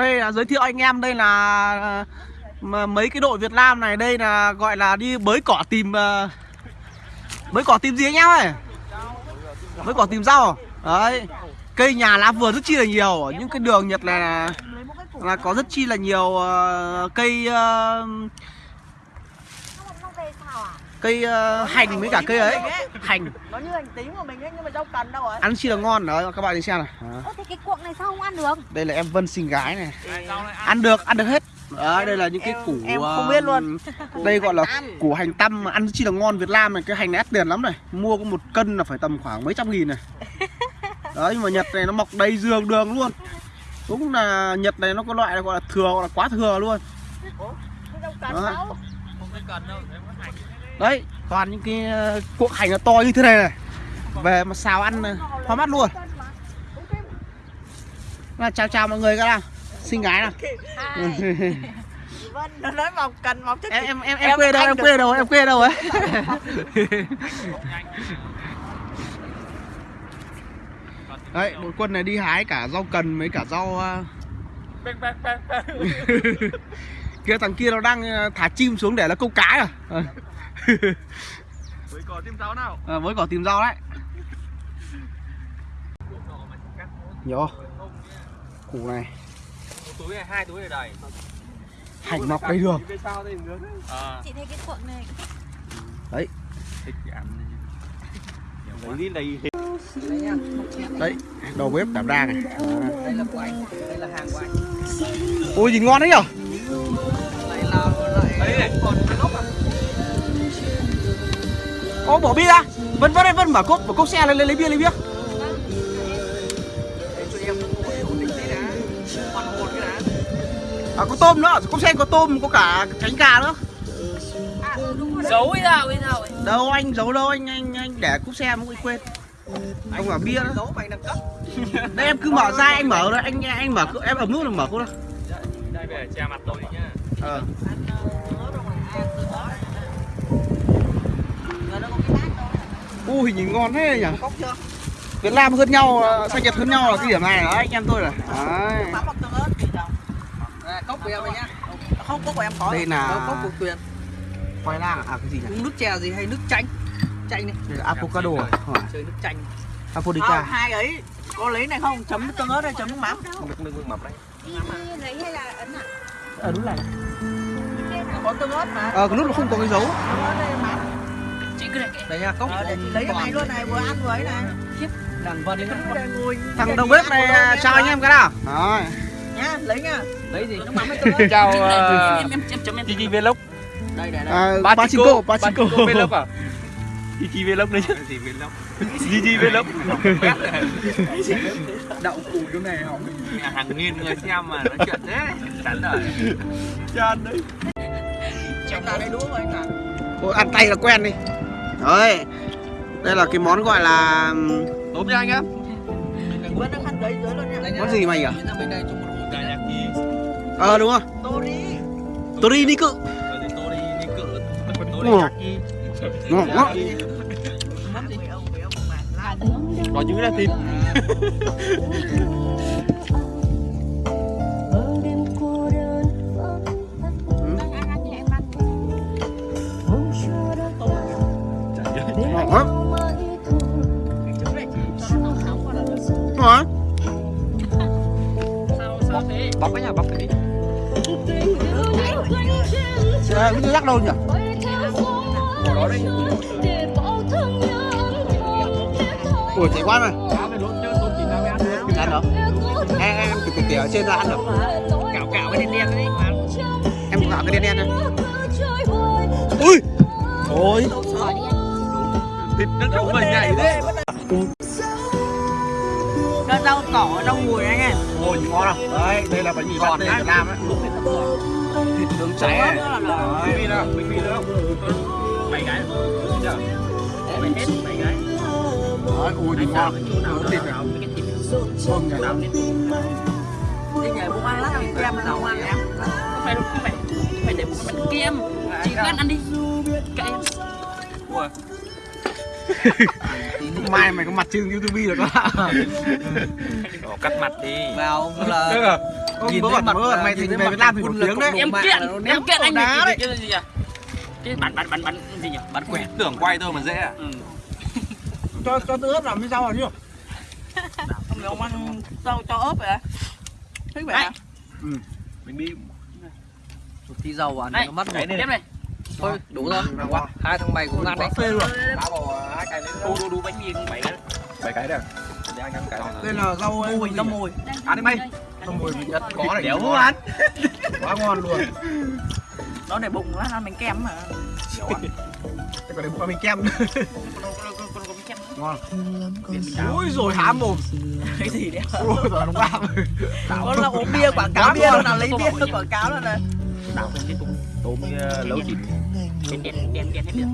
đây là giới thiệu anh em đây là ờ, mà mấy cái đội Việt Nam này đây là gọi là đi bới cỏ tìm ờ, bới cỏ tìm gì anh em ơi? Bới cỏ tìm rau à? đấy cây nhà lá vườn rất chi là nhiều ở những cái đường Nhật này là, là có rất chi là nhiều ờ, cây uh, cây ờ, hành với cả cây ấy. Hành Nó như hành tím của mình ấy nhưng mà rau cần đâu rồi ăn chi là ngon đó các bạn đi xem này Đó. Ơ thế cái cuộn này sao không ăn được? đây là em Vân xinh gái này. Ăn? Được ăn được hết. Đấy, đây là những cái củ em ờ, không biết luôn. đây gọi là củ hành tăm. mà ăn chi là ngon Việt Nam này cái hành này ép tiền lắm này. Mua có một cân là phải tầm khoảng mấy trăm nghìn này. Đấy nhưng mà Nhật này nó mọc đầy giường đường luôn. Đúng là Nhật này nó có loại là gọi là thừa gọi là quá thừa luôn. Cái rau cần Đó. đâu đấy toàn những cái ờ, cuộn hành nó to như thế này này. Về mà xào ăn ờ, hoa mắt luôn. Là chào chào mọi người các nào xinh gái nào. Vân nó nói mọc cần mọc chắc em em em em quê đâu em quê đâu em quê đâu ấy. Đấy đội quân này đi hái cả rau cần với cả rau ờ, kia thằng kia nó đang thả chim xuống để nó câu cá à. Với cỏ tim giáo nào? Ờ, với cỏ tìm rau đấy. Nhỏ củ này. Túi này hai túi này đầy hành mọc đầy đường cây đây à Chị thấy cái cuộn này thích. Ăn lấy đi. Lấy đấy đầu bếp đảm đang này. Đây là của anh. Đây là hàng của anh. Ôi gì ngon đấy nhở? Đây là lại đấy còn cái gốc à ô bỏ bia ra. Vân vân vân mở cốp mở cốp xe lên lấy, lấy bia lấy bia. Em à có tôm nữa cốp xe có tôm có cả cánh gà nữa. Giấu ấy nào ấy nào. Ấy đâu anh giấu đâu anh anh anh để cốp xe mới quên. Ông bảo bia nữa Giấu mày nâng cấp đây em cứ mở ra anh mở rồi anh anh mở em ấm nút là mở ra. Đây về che mặt tôi đi nhá. Ờ. Rồi ui nhìn ngon thế nhỉ? Cốc chưa? Việt Nam hơn nhau sang Nhật hơn nhau là cái điểm này đó anh em tôi này? Đấy. Mắm? À, cốc của em này nhá. Không, cốc của em có Đây là- Ờ, Cốc của Tuyền. khoai lang à cái gì nhỉ? Uống nước chè gì hay nước chanh? Chanh đi đây là avocado à? Hỏi. Chơi nước chanh. Aphrodita Không, hai ấy. Có lấy này không? Chấm nước tương ớt hay chấm nước mắm? nước nước mập đấy. Lấy hay là ấn à? ờ đúng là Có tương ớt mà. Ờ cái nút nó không có cái dấu. Tương ớt đây mắm Đây nha, cốc Ờ, để chị lấy cái này luôn này, vừa ăn vừa ấy này đằng vân thằng đầu bếp này chào anh em cái nào rồi Nhá, lấy nha lấy gì chào Kiki Vlog Đây, đây, đây à, Pachinko Pachinko Vlog à Kiki Vlog đấy chứ gì Vlog Gigi Vlog Đậu củ chỗ này hỏng hàng nghìn người xem mà nói chuyện thế chán đời chán đấy là đây đũa của anh à Ôi, ăn tay là quen đi đấy. Đây là cái món gọi là tốt nha anh em món gì mày yaki ờ đúng rồi. Tori. Đi đi cự. Ngon quá có những cái là thịt Ờ, cái rắc đâu nhỉ? Ủa chạy quá này ăn được em em từ từ ở trên ra ăn được. Cạo cạo cái đen đen đấy mà em gạo cái đen đen này. Ui! Ôi. Thịt nó trông mình nhảy thế Cho rau cỏ, rau mùi anh em. Ôi ngon à đấy đây là bánh mì giòn Việt Nam ấy nướng cháy bánh mì nào? bánh mì nữa? Bảy cái bây giờ bảy hết bảy cái đấy ui nhìn ngon. nướng thịt này thơm nhỉ Đi. Nhảy bụng ăn lát thì kem nó không ăn em. Không phải không phải. Phải để bụng bánh kem Chị cứ ăn ăn đi. Kệ em. Ủa, mai mày có mặt trên youtube được không Ồ, cắt mặt đi Vào là Được à? Ông bố bảo bố bảo mày thành về Việt Nam thì nổi tiếng đấy. em kiện em kiện anh đá này cái gì nhỉ cái bắn bắn bắn bắn gì nhỉ bắn quẹt Tưởng quay thôi mà dễ à ừ. Cho cho tôi ướp làm như sao hả chứ? Không ông ăn rau cho ớt vậy à? Thấy vậy à? Mình đi Tí dầu ăn này nó mất cái một này này Thôi đủ rồi Quá, Hai thằng mày cũng ăn đấy. Phê luôn. Ba bò hai cái lên đu đu đu bánh mì bảy cái Bảy cái đây Để anh ăn cái này. Đây là rau Mùi, có mùi Ăn đi mày. Rau mùi vị nhất có này. Đéo ăn? Quá ngon luôn. Nó để bụng lát ăn bánh kem mà. Thế còn đây bụng mình kem. Ngon. Ui rồi há mồm. Cái gì đấy Ôi rồi nó bạc. Có là uống bia quảng cáo bia nào lấy bia quảng cáo đâu này. Cái Tôm ờ, lấu chín đen đen đen hết được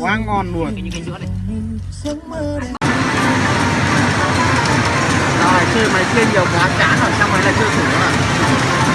Quá ngon luôn. cái những cái giữa này Rồi chơi máy kia nhiều quá chán rồi, xong rồi lại chơi thử nữa.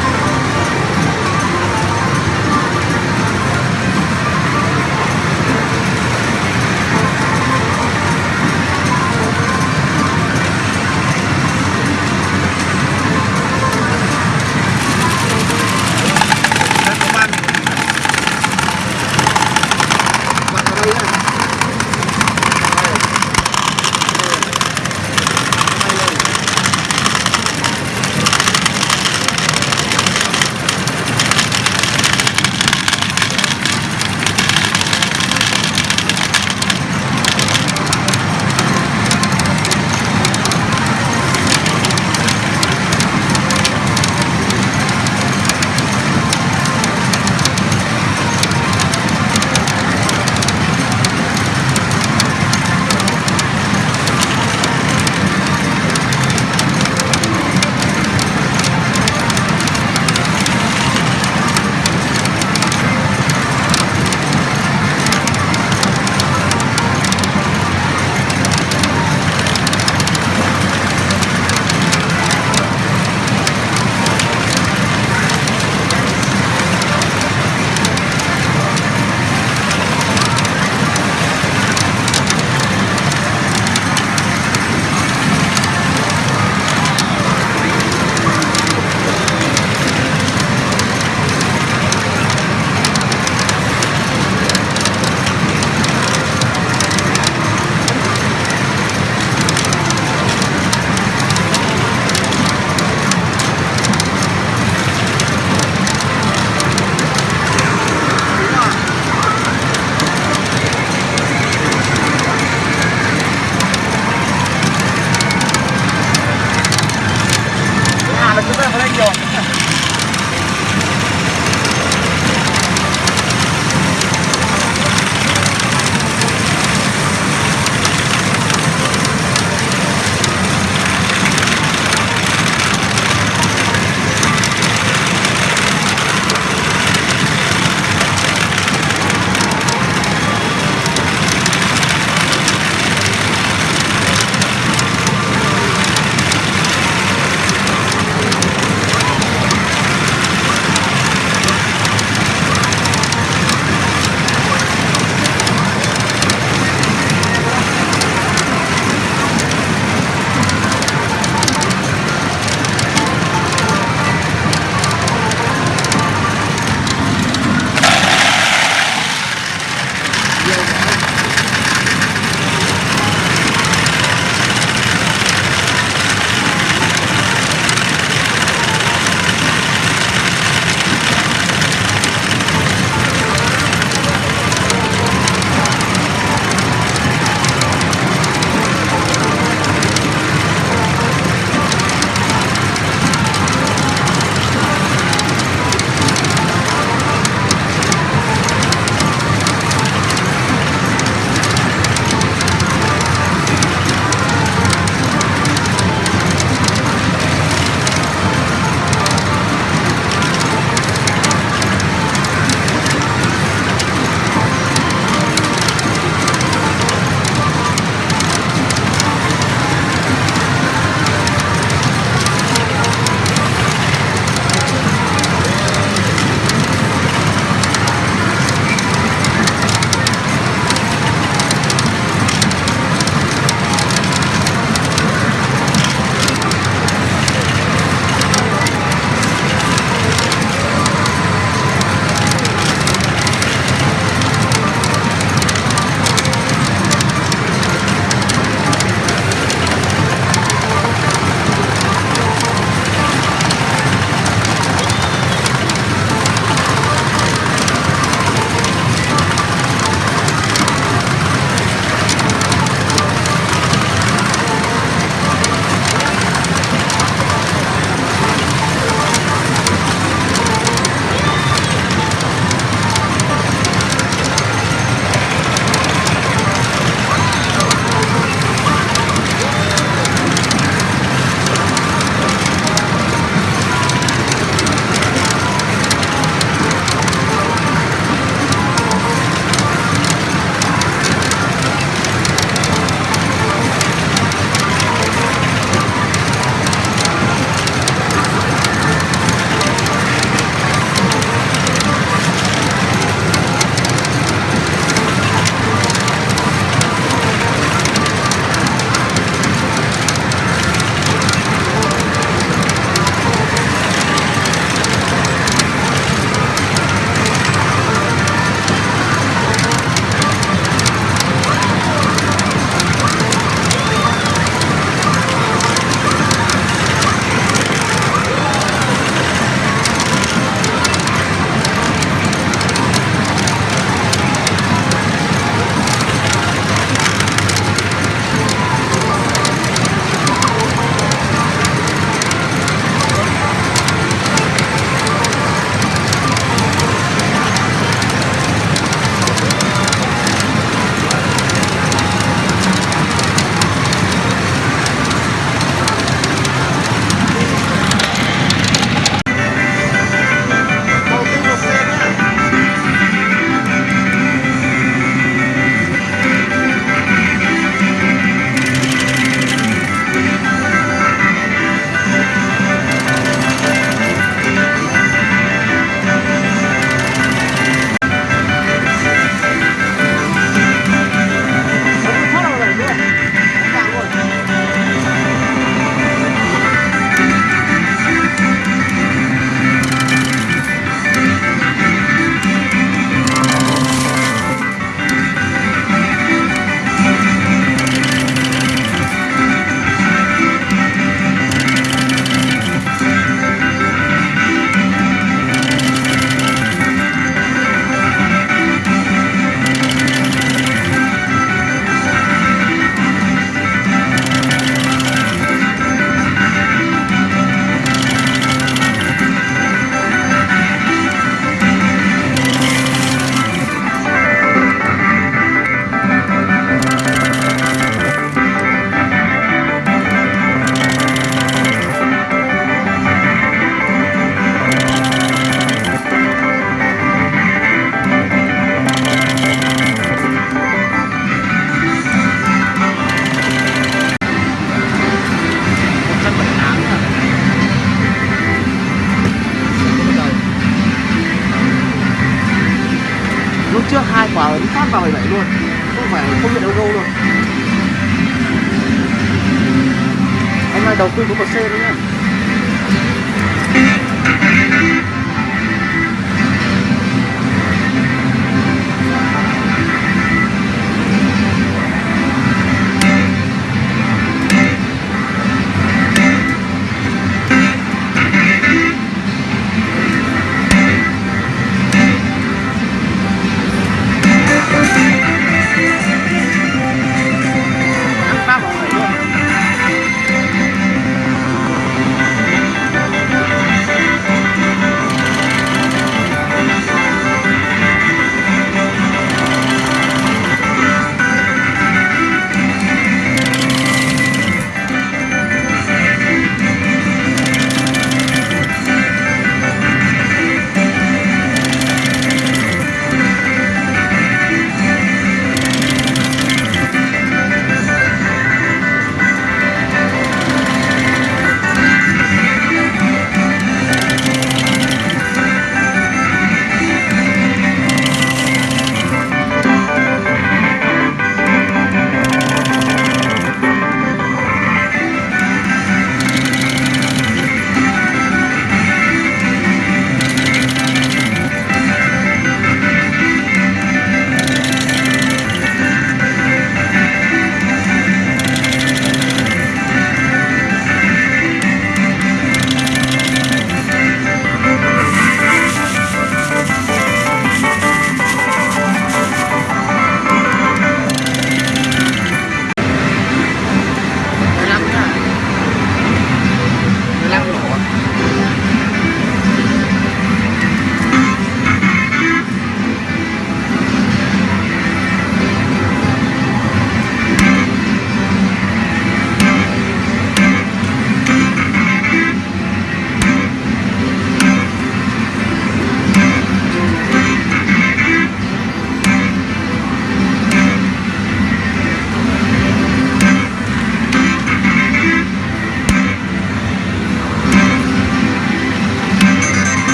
Đầu tư có một xe đấy nhá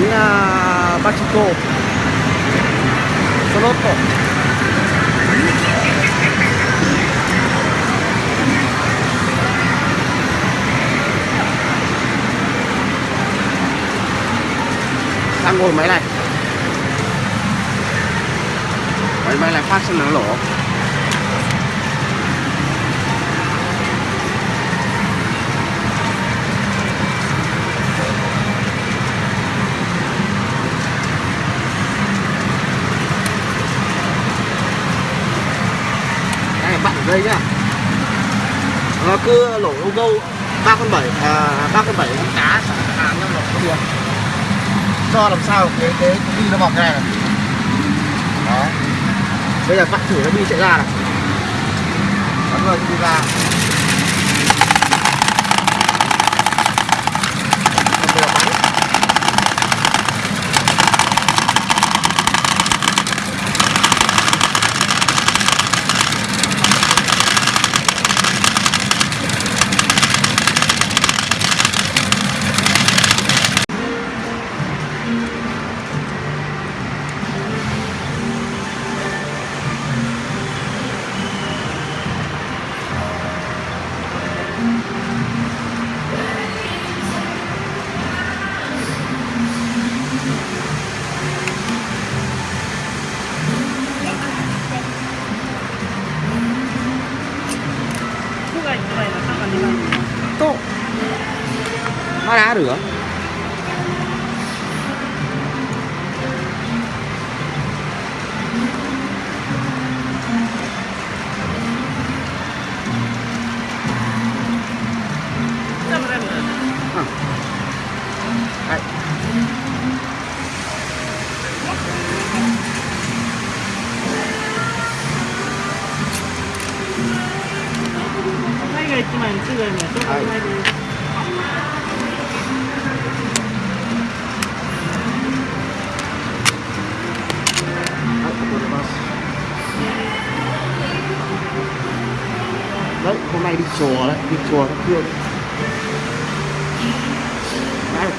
giao bánh à, uh, Bachico Soloto đang ngồi máy này. Máy máy này phát sinh nó lỗ đây nhá. Nó cứ lỗ ô ba con bảy à, ba con bảy con cá hàng năm lỗ không được cho làm sao cái cái đi bi nó mọc cái này này đó. Bây giờ bạn thử nó bi chạy ra này bắn vào đi ra.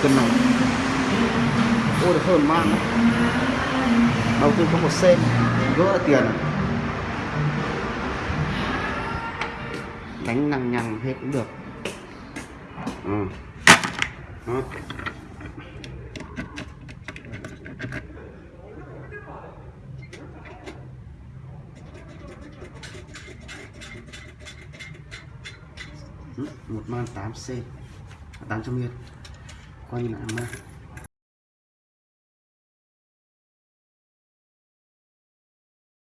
Cân này ôi được hơn man đấy đầu tư có một sen gỡ tiền. Đánh năng nhằng hết cũng được. Ừ. Đó. Ừ, một man 8 c. 800 yên coi như là ăn man